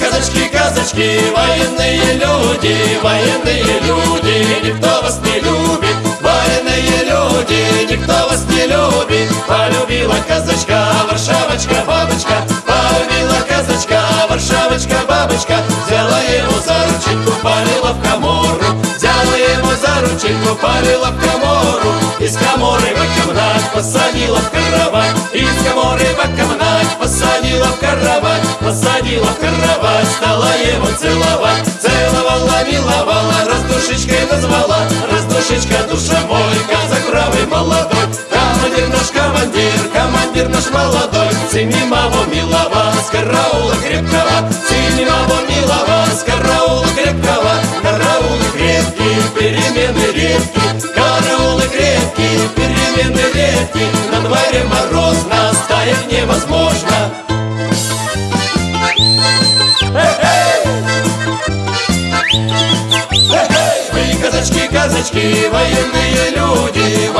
Казачки, казачки, военные люди, военные люди, никто вас не любит. Военные люди, никто вас не любит. Полюбила казачка, варшавочка, бабочка, полюбила казачка, варшавочка, бабочка, взяла его за рученьку, полила в комору, взяла его за рученьку, полила в посадила в кровать, из коморы в комнать посадила в кровать, посадила в кровать, стала его целовать, целовала, миловала, раздушечкой назвала, раздушечка душа мой, казак правый молодой, командир наш командир, командир наш молодой, Синемого милого, с караула крепкого, На дворе морозно, стоять невозможно. Вы, казачки, казачки, военные люди,